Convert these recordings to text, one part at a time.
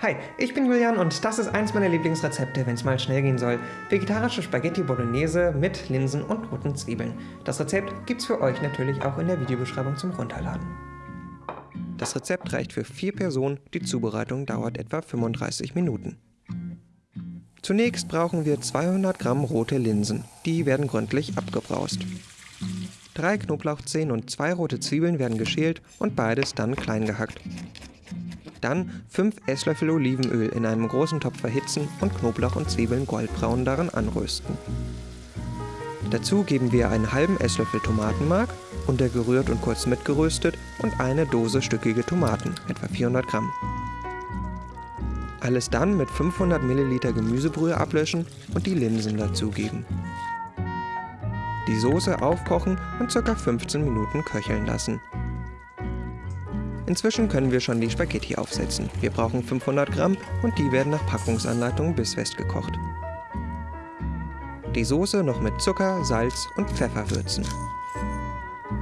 Hi, ich bin Julian und das ist eins meiner Lieblingsrezepte, wenn es mal schnell gehen soll. Vegetarische Spaghetti Bolognese mit Linsen und roten Zwiebeln. Das Rezept gibt's für euch natürlich auch in der Videobeschreibung zum Runterladen. Das Rezept reicht für vier Personen, die Zubereitung dauert etwa 35 Minuten. Zunächst brauchen wir 200 Gramm rote Linsen, die werden gründlich abgebraust. Drei Knoblauchzehen und zwei rote Zwiebeln werden geschält und beides dann klein gehackt. Dann 5 Esslöffel Olivenöl in einem großen Topf erhitzen und Knoblauch und Zwiebeln goldbraun darin anrösten. Dazu geben wir einen halben Esslöffel Tomatenmark, untergerührt und kurz mitgeröstet und eine Dose stückige Tomaten, etwa 400 Gramm. Alles dann mit 500 Milliliter Gemüsebrühe ablöschen und die Linsen dazugeben. Die Soße aufkochen und ca. 15 Minuten köcheln lassen. Inzwischen können wir schon die Spaghetti aufsetzen. Wir brauchen 500 Gramm und die werden nach Packungsanleitung bissfest gekocht. Die Soße noch mit Zucker, Salz und Pfeffer würzen.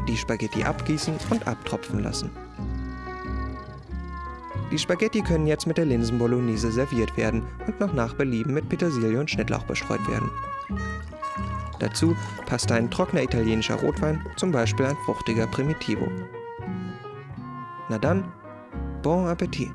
Die Spaghetti abgießen und abtropfen lassen. Die Spaghetti können jetzt mit der Linsenbolognese serviert werden und noch nach Belieben mit Petersilie und Schnittlauch bestreut werden. Dazu passt ein trockener italienischer Rotwein, zum Beispiel ein fruchtiger Primitivo. Na dann, bon Appetit!